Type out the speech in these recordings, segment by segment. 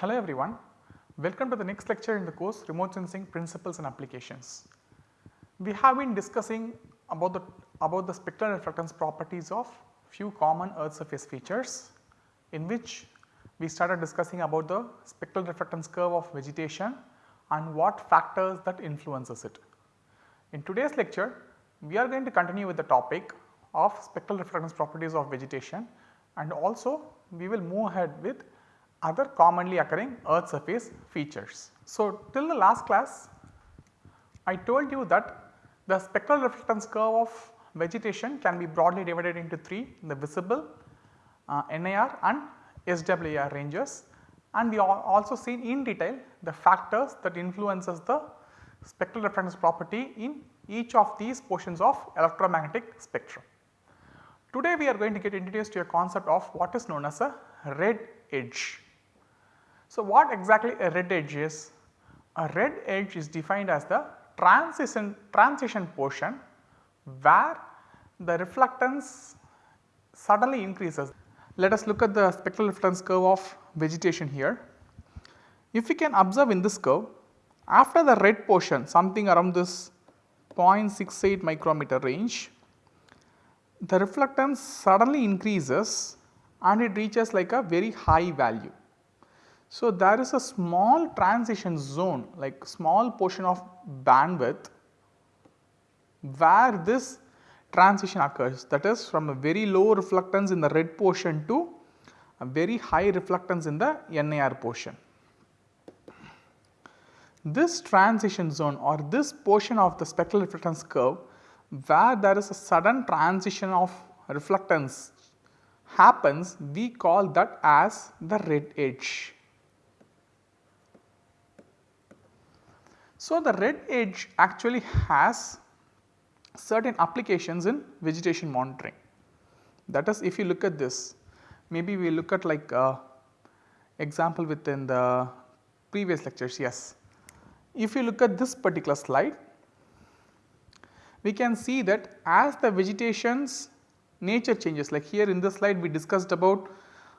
Hello everyone, welcome to the next lecture in the course Remote Sensing Principles and Applications. We have been discussing about the about the spectral reflectance properties of few common earth surface features in which we started discussing about the spectral reflectance curve of vegetation and what factors that influences it. In today's lecture we are going to continue with the topic of spectral reflectance properties of vegetation and also we will move ahead with other commonly occurring earth surface features. So, till the last class I told you that the spectral reflectance curve of vegetation can be broadly divided into 3 the visible, uh, NIR and SWIR ranges and we also seen in detail the factors that influences the spectral reflectance property in each of these portions of electromagnetic spectrum. Today we are going to get introduced to a concept of what is known as a red edge. So, what exactly a red edge is? A red edge is defined as the transition, transition portion where the reflectance suddenly increases. Let us look at the spectral reflectance curve of vegetation here. If we can observe in this curve after the red portion something around this 0.68 micrometer range, the reflectance suddenly increases and it reaches like a very high value. So, there is a small transition zone like small portion of bandwidth where this transition occurs that is from a very low reflectance in the red portion to a very high reflectance in the NIR portion. This transition zone or this portion of the spectral reflectance curve where there is a sudden transition of reflectance happens we call that as the red edge. So, the red edge actually has certain applications in vegetation monitoring. That is if you look at this maybe we look at like uh, example within the previous lectures yes. If you look at this particular slide we can see that as the vegetation's nature changes like here in this slide we discussed about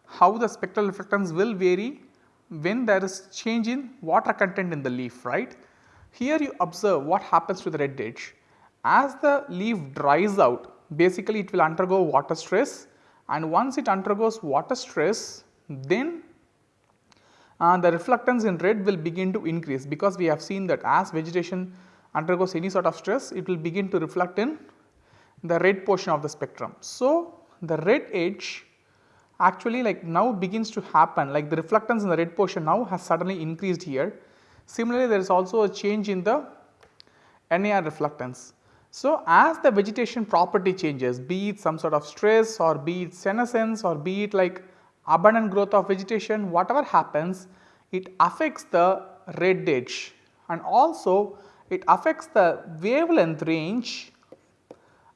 how the spectral reflectance will vary when there is change in water content in the leaf right. Here you observe what happens to the red edge. As the leaf dries out basically it will undergo water stress and once it undergoes water stress then uh, the reflectance in red will begin to increase because we have seen that as vegetation undergoes any sort of stress it will begin to reflect in the red portion of the spectrum. So, the red edge actually like now begins to happen like the reflectance in the red portion now has suddenly increased here Similarly, there is also a change in the NIR reflectance. So, as the vegetation property changes be it some sort of stress or be it senescence or be it like abundant growth of vegetation whatever happens it affects the red edge and also it affects the wavelength range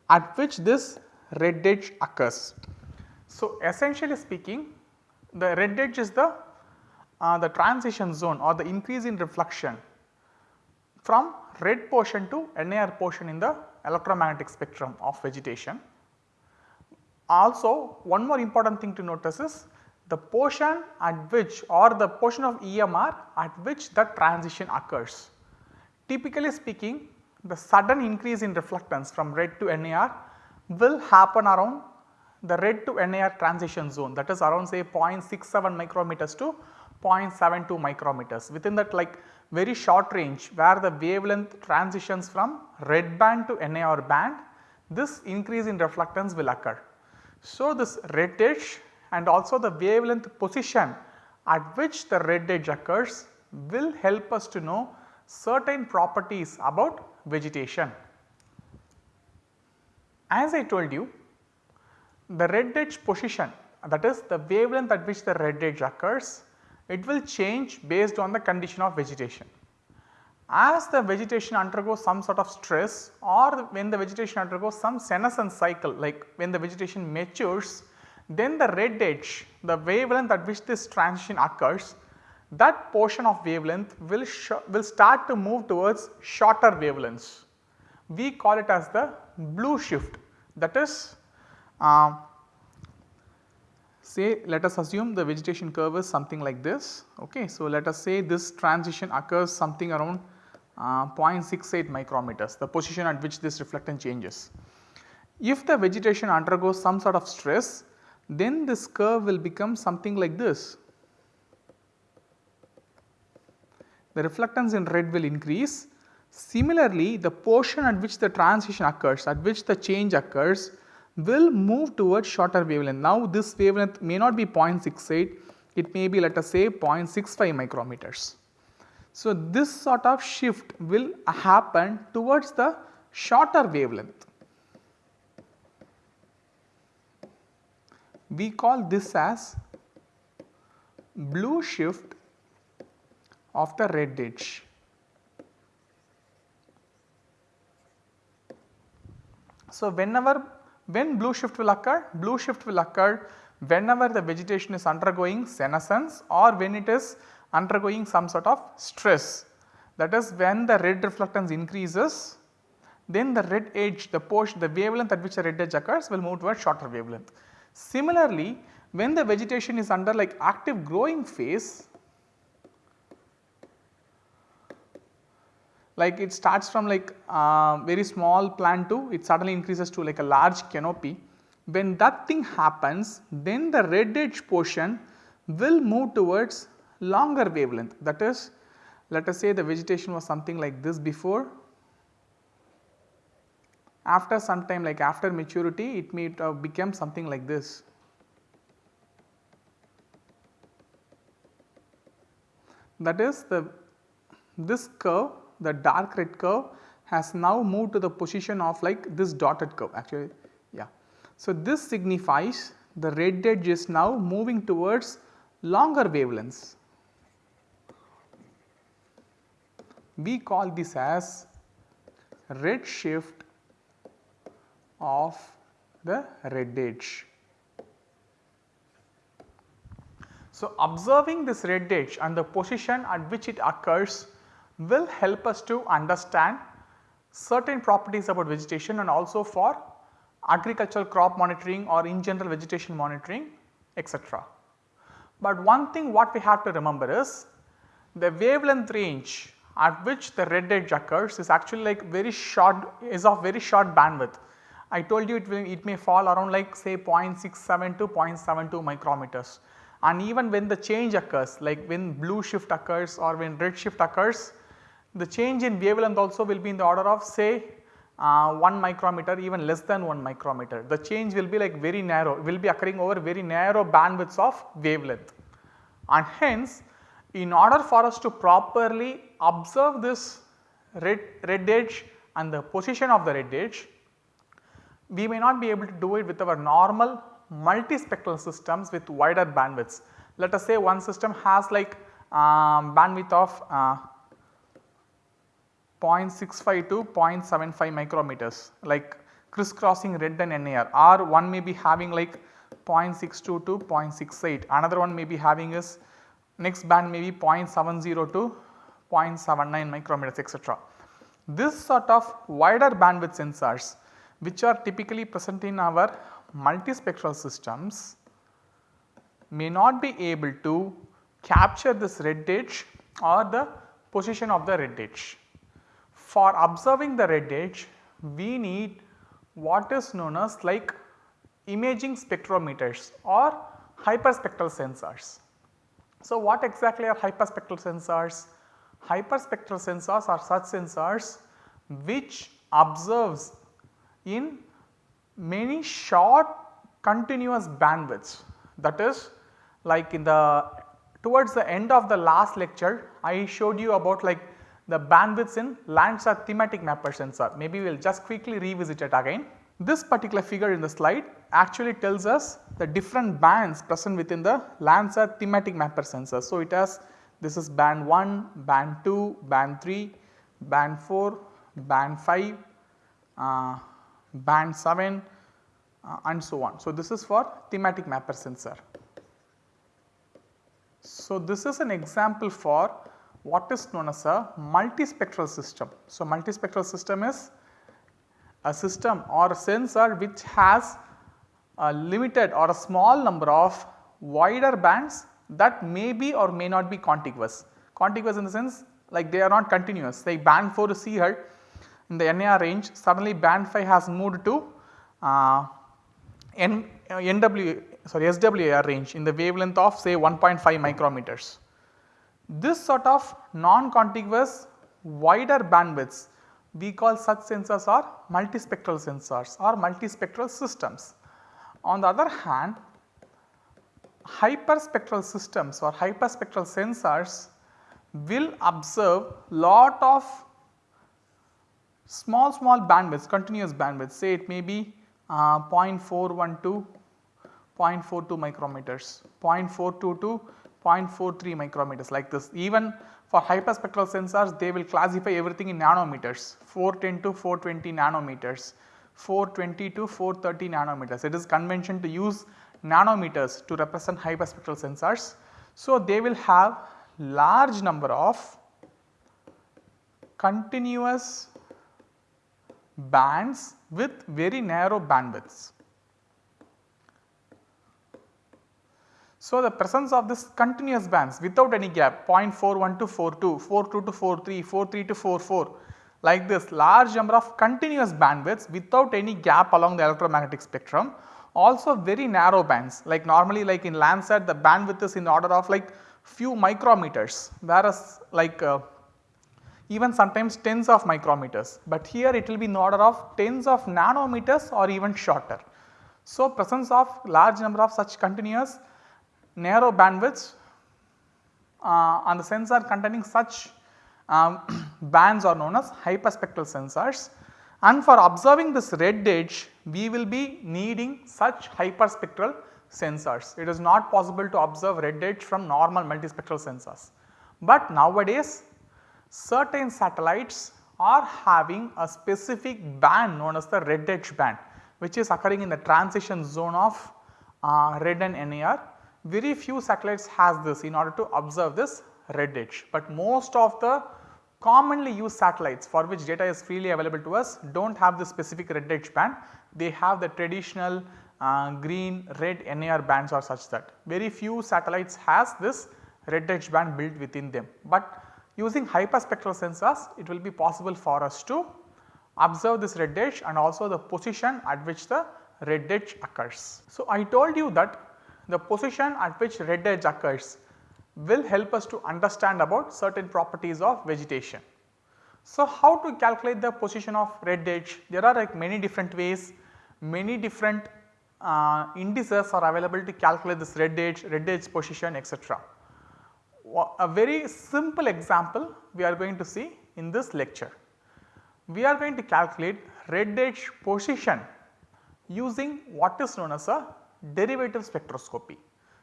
at which this red edge occurs. So, essentially speaking the red edge is the uh, the transition zone or the increase in reflection from red portion to NIR portion in the electromagnetic spectrum of vegetation. Also one more important thing to notice is the portion at which or the portion of EMR at which the transition occurs. Typically speaking the sudden increase in reflectance from red to NIR will happen around the red to NIR transition zone that is around say 0.67 micrometers to 0.72 micrometers within that like very short range where the wavelength transitions from red band to NIR band this increase in reflectance will occur. So, this red edge and also the wavelength position at which the red edge occurs will help us to know certain properties about vegetation. As I told you the red edge position that is the wavelength at which the red edge occurs it will change based on the condition of vegetation. As the vegetation undergoes some sort of stress or when the vegetation undergoes some senescence cycle like when the vegetation matures then the red edge the wavelength at which this transition occurs that portion of wavelength will, will start to move towards shorter wavelengths. We call it as the blue shift that is uh, say let us assume the vegetation curve is something like this okay. So, let us say this transition occurs something around uh, 0.68 micrometers the position at which this reflectance changes. If the vegetation undergoes some sort of stress then this curve will become something like this. The reflectance in red will increase. Similarly, the portion at which the transition occurs at which the change occurs will move towards shorter wavelength. Now this wavelength may not be 0.68, it may be let us say 0.65 micrometers. So this sort of shift will happen towards the shorter wavelength. We call this as blue shift of the red edge. So whenever when blue shift will occur? Blue shift will occur whenever the vegetation is undergoing senescence or when it is undergoing some sort of stress. That is when the red reflectance increases then the red edge the portion the wavelength at which the red edge occurs will move towards shorter wavelength. Similarly, when the vegetation is under like active growing phase like it starts from like uh, very small plant to it suddenly increases to like a large canopy. When that thing happens then the red edge portion will move towards longer wavelength that is let us say the vegetation was something like this before after some time like after maturity it may uh, become something like this. That is the this curve the dark red curve has now moved to the position of like this dotted curve actually yeah. So, this signifies the red edge is now moving towards longer wavelengths. We call this as red shift of the red edge. So, observing this red edge and the position at which it occurs will help us to understand certain properties about vegetation and also for agricultural crop monitoring or in general vegetation monitoring etc. But one thing what we have to remember is the wavelength range at which the red edge occurs is actually like very short is of very short bandwidth. I told you it will it may fall around like say 0.67 to 0.72 micrometers and even when the change occurs like when blue shift occurs or when red shift occurs the change in wavelength also will be in the order of say uh, 1 micrometer even less than 1 micrometer. The change will be like very narrow will be occurring over very narrow bandwidths of wavelength and hence in order for us to properly observe this red, red edge and the position of the red edge we may not be able to do it with our normal multispectral systems with wider bandwidths. Let us say one system has like um, bandwidth of uh, 0.65 to 0.75 micrometers like crisscrossing red and NIR or one may be having like 0.62 to 0.68 another one may be having is next band may be 0.70 to 0.79 micrometers etc. This sort of wider bandwidth sensors which are typically present in our multispectral systems may not be able to capture this red edge or the position of the red edge for observing the red edge we need what is known as like imaging spectrometers or hyperspectral sensors. So, what exactly are hyperspectral sensors? Hyperspectral sensors are such sensors which observes in many short continuous bandwidths that is like in the towards the end of the last lecture I showed you about like the bandwidths in Landsat thematic mapper sensor. Maybe we will just quickly revisit it again. This particular figure in the slide actually tells us the different bands present within the Landsat thematic mapper sensor. So, it has this is band 1, band 2, band 3, band 4, band 5, uh, band 7 uh, and so on. So, this is for thematic mapper sensor. So, this is an example for what is known as a multispectral system. So, multispectral system is a system or a sensor which has a limited or a small number of wider bands that may be or may not be contiguous. Contiguous in the sense like they are not continuous say band 4 is here in the NIR range suddenly band 5 has moved to uh, N, uh, NW sorry range in the wavelength of say 1.5 micrometers. This sort of non-contiguous wider bandwidths we call such sensors are multispectral sensors or multispectral systems. On the other hand hyperspectral systems or hyperspectral sensors will observe lot of small small bandwidths continuous bandwidths say it may be uh, 0.412 0.42 micrometers 0.422 0.43 micrometers like this even for hyperspectral sensors they will classify everything in nanometers 410 to 420 nanometers 420 to 430 nanometers it is convention to use nanometers to represent hyperspectral sensors. So, they will have large number of continuous bands with very narrow bandwidths. So, the presence of this continuous bands without any gap 0.41 to 42, 42 to 43, 43 to 44 like this large number of continuous bandwidths without any gap along the electromagnetic spectrum also very narrow bands like normally like in Landsat the bandwidth is in order of like few micrometers whereas like uh, even sometimes tens of micrometers, but here it will be in order of tens of nanometers or even shorter. So, presence of large number of such continuous narrow bandwidths uh, on the sensor containing such um, bands are known as hyperspectral sensors and for observing this red edge we will be needing such hyperspectral sensors. It is not possible to observe red edge from normal multispectral sensors. But nowadays certain satellites are having a specific band known as the red edge band which is occurring in the transition zone of uh, red and NIR. Very few satellites has this in order to observe this red edge, but most of the commonly used satellites for which data is freely available to us do not have the specific red edge band, they have the traditional uh, green red NIR bands or such that very few satellites has this red edge band built within them. But using hyperspectral sensors it will be possible for us to observe this red edge and also the position at which the red edge occurs. So, I told you that the position at which red edge occurs will help us to understand about certain properties of vegetation. So, how to calculate the position of red edge? There are like many different ways, many different uh, indices are available to calculate this red edge, red edge position etc. A very simple example we are going to see in this lecture. We are going to calculate red edge position using what is known as a derivative spectroscopy.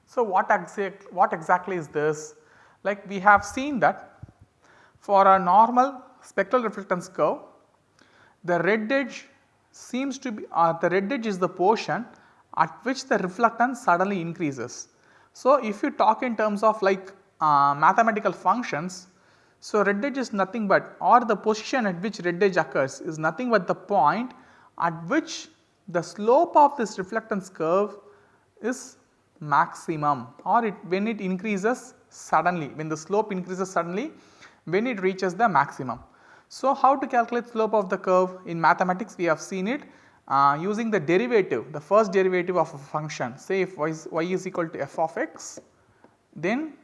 So, what, exact, what exactly is this? Like we have seen that for a normal spectral reflectance curve, the red edge seems to be uh, the red edge is the portion at which the reflectance suddenly increases. So, if you talk in terms of like uh, mathematical functions, so red edge is nothing but or the position at which red edge occurs is nothing but the point at which the slope of this reflectance curve is maximum or it when it increases suddenly when the slope increases suddenly when it reaches the maximum. So, how to calculate slope of the curve in mathematics we have seen it uh, using the derivative the first derivative of a function say if y is, y is equal to f of x then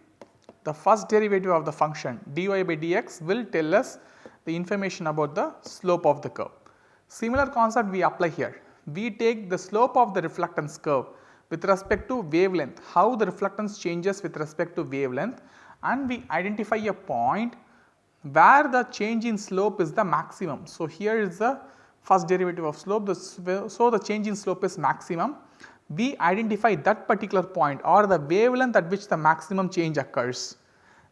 the first derivative of the function dy by dx will tell us the information about the slope of the curve. Similar concept we apply here we take the slope of the reflectance curve with respect to wavelength, how the reflectance changes with respect to wavelength and we identify a point where the change in slope is the maximum. So, here is the first derivative of slope, so the change in slope is maximum. We identify that particular point or the wavelength at which the maximum change occurs.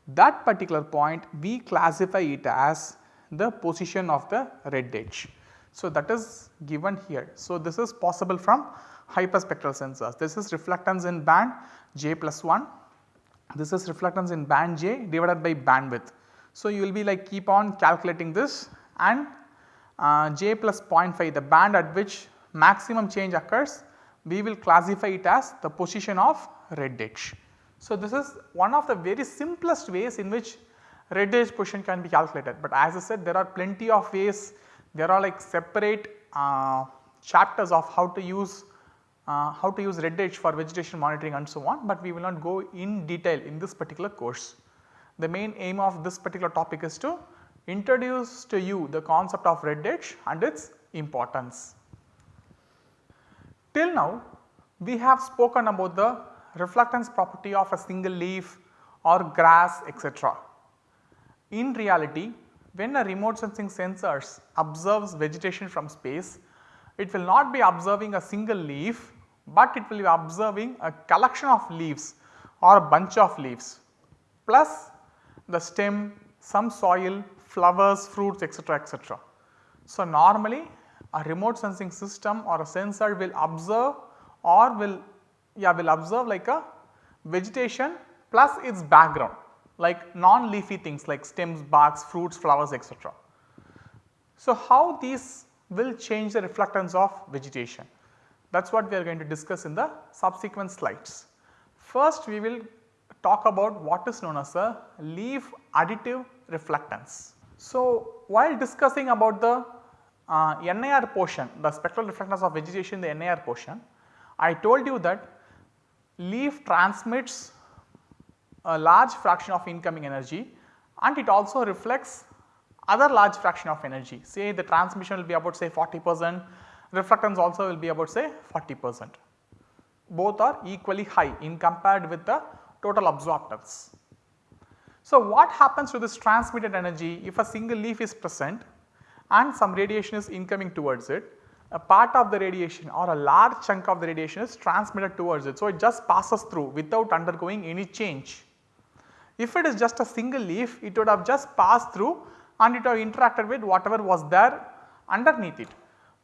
That particular point we classify it as the position of the red edge. So, that is given here. So, this is possible from hyperspectral sensors. This is reflectance in band j plus 1, this is reflectance in band j divided by bandwidth. So, you will be like keep on calculating this and uh, j plus 0.5 the band at which maximum change occurs we will classify it as the position of red edge. So, this is one of the very simplest ways in which red edge position can be calculated, but as I said there are plenty of ways there are like separate uh, chapters of how to use uh, how to use red edge for vegetation monitoring and so on, but we will not go in detail in this particular course. The main aim of this particular topic is to introduce to you the concept of red edge and its importance. Till now we have spoken about the reflectance property of a single leaf or grass etc. In reality when a remote sensing sensors observes vegetation from space, it will not be observing a single leaf, but it will be observing a collection of leaves or a bunch of leaves plus the stem, some soil, flowers, fruits etc., etc. So, normally a remote sensing system or a sensor will observe or will yeah will observe like a vegetation plus its background like non-leafy things like stems, barks, fruits, flowers etc. So, how these will change the reflectance of vegetation that is what we are going to discuss in the subsequent slides. First we will talk about what is known as a leaf additive reflectance. So, while discussing about the uh, NIR portion the spectral reflectance of vegetation the NIR portion, I told you that leaf transmits a large fraction of incoming energy and it also reflects other large fraction of energy say the transmission will be about say 40 percent reflectance also will be about say 40 percent. Both are equally high in compared with the total absorptance. So, what happens to this transmitted energy if a single leaf is present and some radiation is incoming towards it, a part of the radiation or a large chunk of the radiation is transmitted towards it. So, it just passes through without undergoing any change. If it is just a single leaf it would have just passed through and it would have interacted with whatever was there underneath it.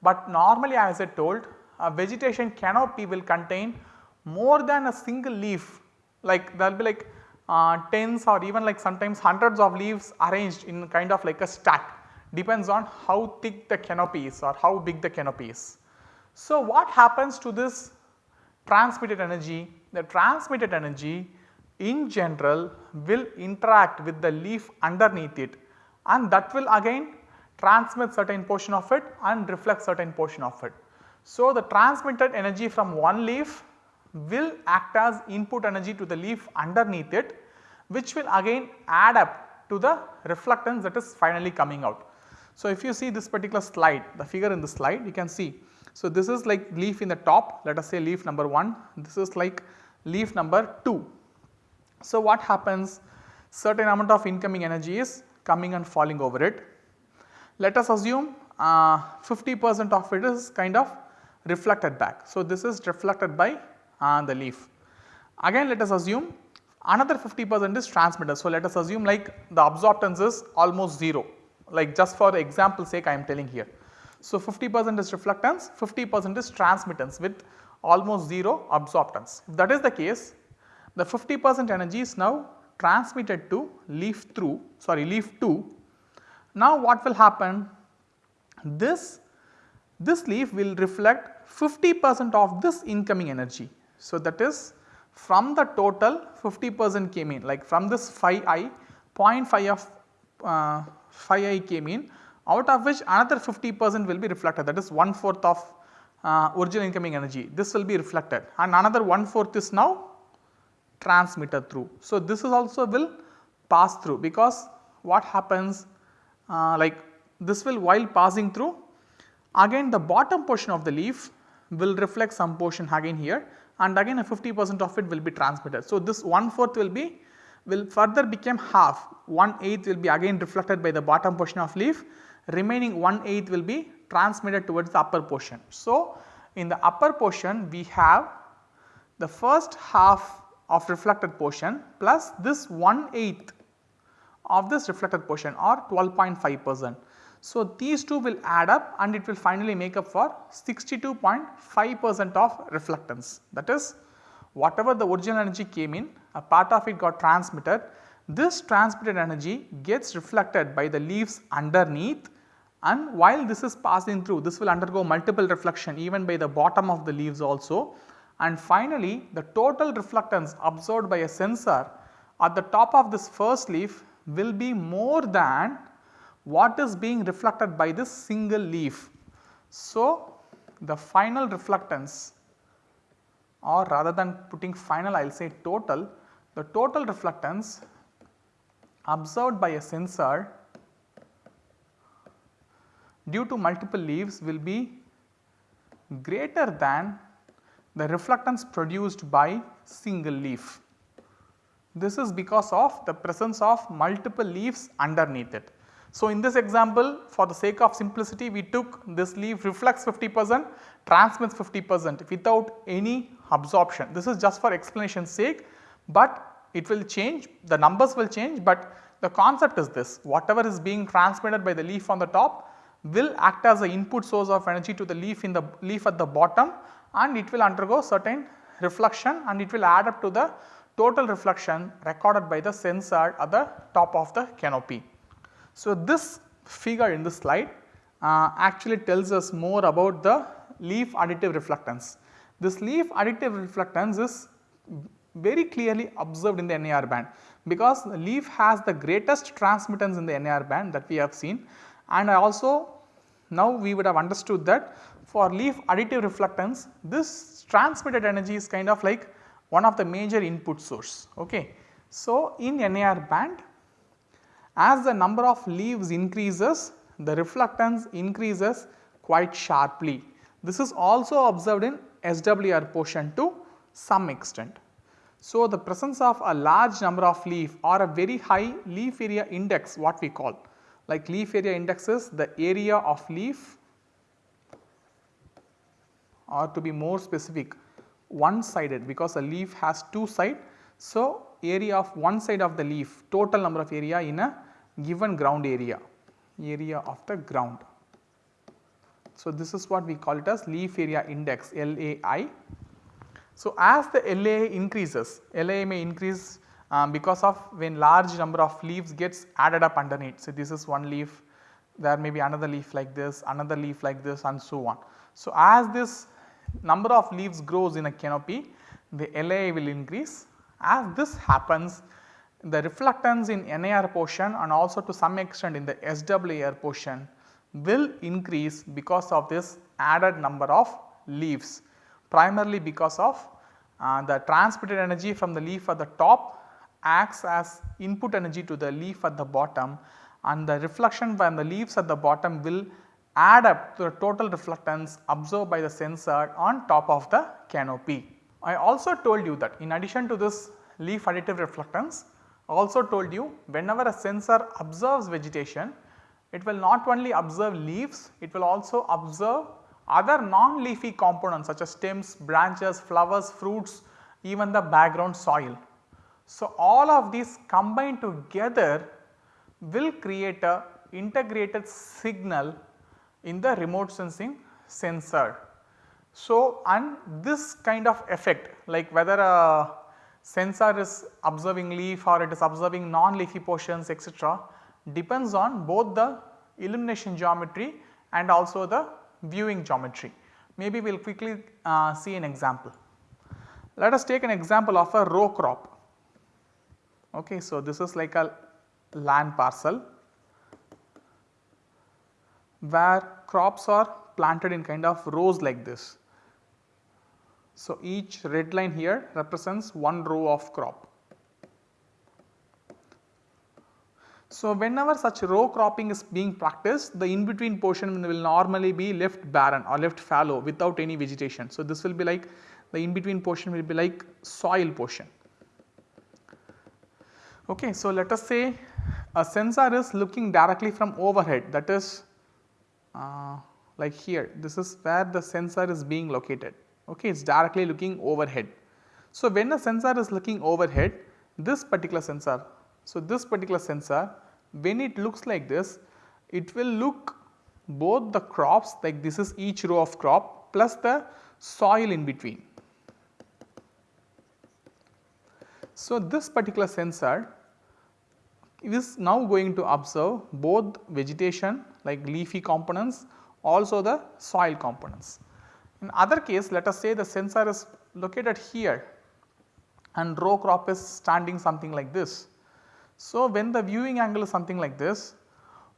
But normally as I told a vegetation canopy will contain more than a single leaf like there will be like uh, tens or even like sometimes hundreds of leaves arranged in kind of like a stack depends on how thick the canopy is or how big the canopy is. So, what happens to this transmitted energy? The transmitted energy in general will interact with the leaf underneath it and that will again transmit certain portion of it and reflect certain portion of it. So, the transmitted energy from one leaf will act as input energy to the leaf underneath it which will again add up to the reflectance that is finally coming out. So, if you see this particular slide the figure in the slide you can see. So, this is like leaf in the top let us say leaf number 1 this is like leaf number 2 so, what happens certain amount of incoming energy is coming and falling over it. Let us assume uh, 50 percent of it is kind of reflected back. So, this is reflected by uh, the leaf. Again let us assume another 50 percent is transmitted. So, let us assume like the absorptance is almost 0 like just for example sake I am telling here. So, 50 percent is reflectance 50 percent is transmittance with almost 0 absorptance. If that is the case the 50 percent energy is now transmitted to leaf through sorry leaf 2. Now what will happen? This, this leaf will reflect 50 percent of this incoming energy. So that is from the total 50 percent came in like from this phi i 0.5 of uh, phi i came in out of which another 50 percent will be reflected that is one fourth of uh, original incoming energy this will be reflected and another one fourth is now transmitted through. So, this is also will pass through because what happens Uh, like this will while passing through again the bottom portion of the leaf will reflect some portion again here and again a 50 percent of it will be transmitted. So, this one fourth will be will further become half 1 eighth will be again reflected by the bottom portion of leaf remaining 1 eighth will be transmitted towards the upper portion. So, in the upper portion we have the first half of reflected portion plus this 1 8th of this reflected portion or 12.5 percent. So, these two will add up and it will finally make up for 62.5 percent of reflectance. That is whatever the original energy came in a part of it got transmitted. This transmitted energy gets reflected by the leaves underneath and while this is passing through this will undergo multiple reflection even by the bottom of the leaves also. And finally the total reflectance absorbed by a sensor at the top of this first leaf will be more than what is being reflected by this single leaf. So, the final reflectance or rather than putting final I will say total, the total reflectance observed by a sensor due to multiple leaves will be greater than the reflectance produced by single leaf. This is because of the presence of multiple leaves underneath it. So, in this example for the sake of simplicity we took this leaf reflects 50 percent transmits 50 percent without any absorption. This is just for explanation sake, but it will change the numbers will change, but the concept is this whatever is being transmitted by the leaf on the top will act as a input source of energy to the leaf in the leaf at the bottom and it will undergo certain reflection and it will add up to the total reflection recorded by the sensor at the top of the canopy. So, this figure in this slide uh, actually tells us more about the leaf additive reflectance. This leaf additive reflectance is very clearly observed in the NIR band because the leaf has the greatest transmittance in the NIR band that we have seen and I also now we would have understood that for leaf additive reflectance this transmitted energy is kind of like one of the major input source. Okay. So, in NIR band as the number of leaves increases the reflectance increases quite sharply. This is also observed in SWIR portion to some extent. So, the presence of a large number of leaf or a very high leaf area index what we call like leaf area index is the area of leaf or to be more specific one sided because a leaf has two side. So, area of one side of the leaf total number of area in a given ground area, area of the ground. So, this is what we call it as leaf area index LAI. So, as the LAI increases, LAI may increase um, because of when large number of leaves gets added up underneath. So, this is one leaf, there may be another leaf like this, another leaf like this and so on. So, as this number of leaves grows in a canopy, the LAI will increase. As this happens, the reflectance in NIR portion and also to some extent in the SWIR portion will increase because of this added number of leaves primarily because of uh, the transmitted energy from the leaf at the top acts as input energy to the leaf at the bottom and the reflection from the leaves at the bottom will add up to the total reflectance observed by the sensor on top of the canopy. I also told you that in addition to this leaf additive reflectance, I also told you whenever a sensor observes vegetation, it will not only observe leaves, it will also observe other non-leafy components such as stems, branches, flowers, fruits, even the background soil. So, all of these combined together will create a integrated signal in the remote sensing sensor. So, and this kind of effect like whether a sensor is observing leaf or it is observing non-leafy portions etc., depends on both the illumination geometry and also the viewing geometry. Maybe we will quickly uh, see an example. Let us take an example of a row crop. Okay, so this is like a land parcel where crops are planted in kind of rows like this. So, each red line here represents one row of crop. So, whenever such row cropping is being practiced the in between portion will normally be left barren or left fallow without any vegetation. So, this will be like the in between portion will be like soil portion. Okay, so, let us say a sensor is looking directly from overhead that is Uh, like here this is where the sensor is being located okay it is directly looking overhead. So, when the sensor is looking overhead this particular sensor so this particular sensor when it looks like this it will look both the crops like this is each row of crop plus the soil in between. So, this particular sensor is now going to observe both vegetation like leafy components also the soil components. In other case let us say the sensor is located here and row crop is standing something like this. So, when the viewing angle is something like this,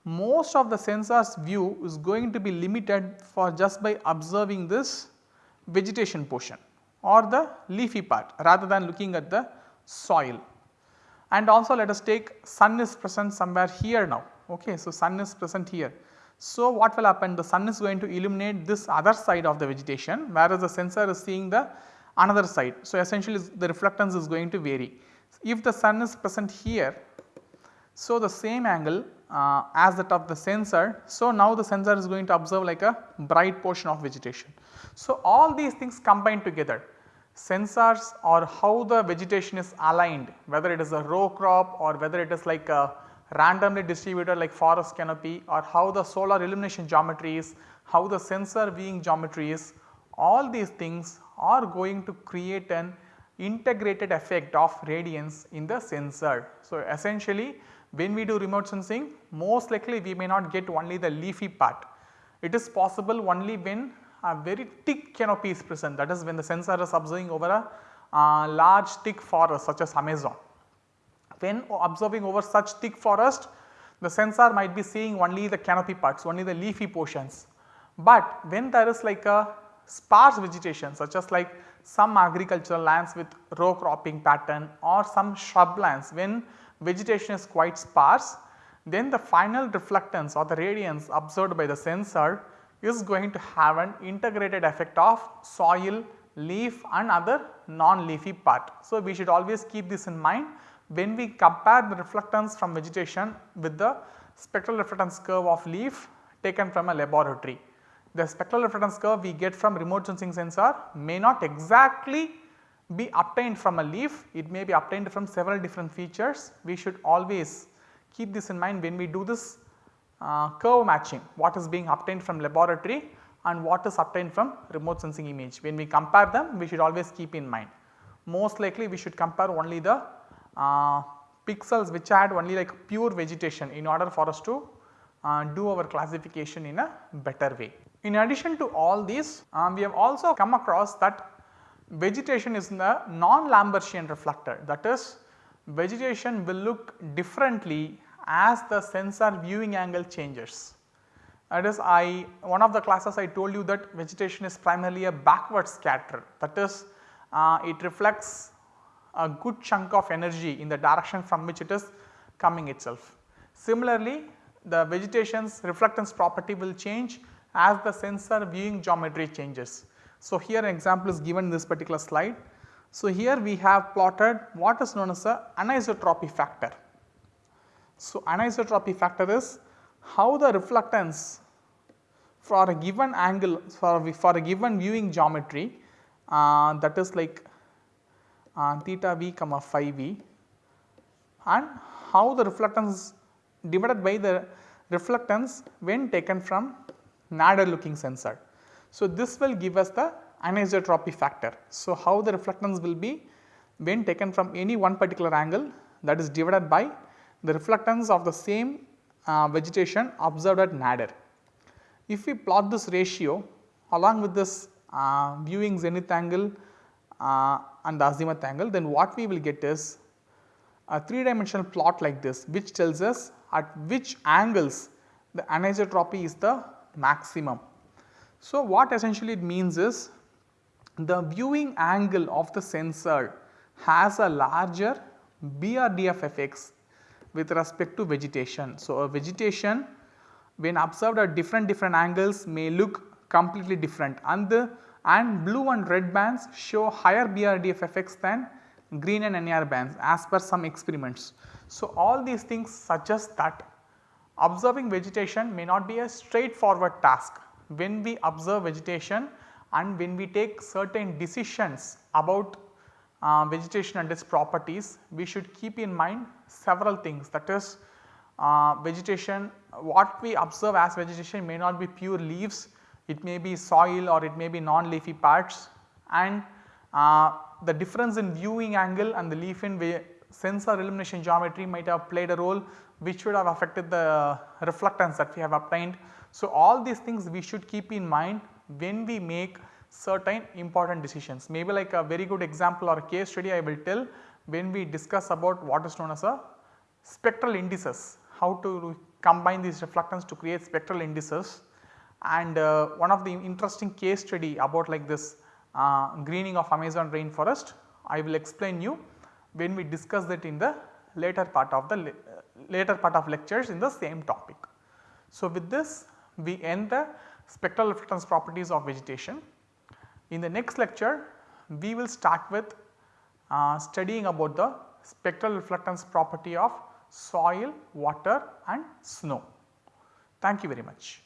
most of the sensor's view is going to be limited for just by observing this vegetation portion or the leafy part rather than looking at the soil. And also let us take sun is present somewhere here now ok. So, sun is present here. So, what will happen the sun is going to illuminate this other side of the vegetation whereas the sensor is seeing the another side. So, essentially the reflectance is going to vary. If the sun is present here, so the same angle uh, as that of the sensor. So, now the sensor is going to observe like a bright portion of vegetation. So, all these things combined together sensors or how the vegetation is aligned whether it is a row crop or whether it is like a randomly distributed like forest canopy or how the solar illumination geometry is, how the sensor viewing geometry is all these things are going to create an integrated effect of radiance in the sensor. So, essentially when we do remote sensing most likely we may not get only the leafy part. It is possible only when a very thick canopy is present that is when the sensor is observing over a uh, large thick forest such as Amazon. When observing over such thick forest the sensor might be seeing only the canopy parts only the leafy portions. But when there is like a sparse vegetation such as like some agricultural lands with row cropping pattern or some shrub lands when vegetation is quite sparse then the final reflectance or the radiance observed by the sensor is going to have an integrated effect of soil, leaf and other non-leafy part. So, we should always keep this in mind when we compare the reflectance from vegetation with the spectral reflectance curve of leaf taken from a laboratory. The spectral reflectance curve we get from remote sensing sensor may not exactly be obtained from a leaf, it may be obtained from several different features. We should always keep this in mind when we do this uh, curve matching what is being obtained from laboratory and what is obtained from remote sensing image. When we compare them we should always keep in mind. Most likely we should compare only the uh, pixels which had only like pure vegetation in order for us to uh, do our classification in a better way. In addition to all these um, we have also come across that vegetation is the non-Lambertian reflector that is vegetation will look differently as the sensor viewing angle changes. That is I one of the classes I told you that vegetation is primarily a backward scatter that is uh, it reflects a good chunk of energy in the direction from which it is coming itself. Similarly, the vegetation's reflectance property will change as the sensor viewing geometry changes. So, here an example is given in this particular slide. So, here we have plotted what is known as a anisotropy factor. So, anisotropy factor is how the reflectance for a given angle for, for a given viewing geometry uh, that is like uh, theta v comma phi v and how the reflectance divided by the reflectance when taken from nadir looking sensor. So, this will give us the anisotropy factor. So, how the reflectance will be when taken from any one particular angle that is divided by the reflectance of the same uh, vegetation observed at nadir. If we plot this ratio along with this uh, viewing zenith angle uh, and the azimuth angle then what we will get is a 3 dimensional plot like this which tells us at which angles the anisotropy is the maximum. So, what essentially it means is the viewing angle of the sensor has a larger BRDF fx with respect to vegetation. So, a vegetation when observed at different different angles may look completely different and the and blue and red bands show higher BRDF effects than green and NIR bands as per some experiments. So, all these things suggest that observing vegetation may not be a straightforward task when we observe vegetation and when we take certain decisions about uh, vegetation and its properties, we should keep in mind several things that is uh, vegetation what we observe as vegetation may not be pure leaves, it may be soil or it may be non-leafy parts and uh, the difference in viewing angle and the leaf in sensor illumination geometry might have played a role which would have affected the reflectance that we have obtained. So, all these things we should keep in mind when we make certain important decisions. Maybe like a very good example or case study I will tell when we discuss about what is known as a spectral indices, how to combine these reflectance to create spectral indices and uh, one of the interesting case study about like this uh, greening of Amazon rainforest I will explain you when we discuss that in the later part of the later part of lectures in the same topic. So, with this we end the spectral reflectance properties of vegetation. In the next lecture we will start with uh, studying about the spectral reflectance property of soil, water and snow. Thank you very much.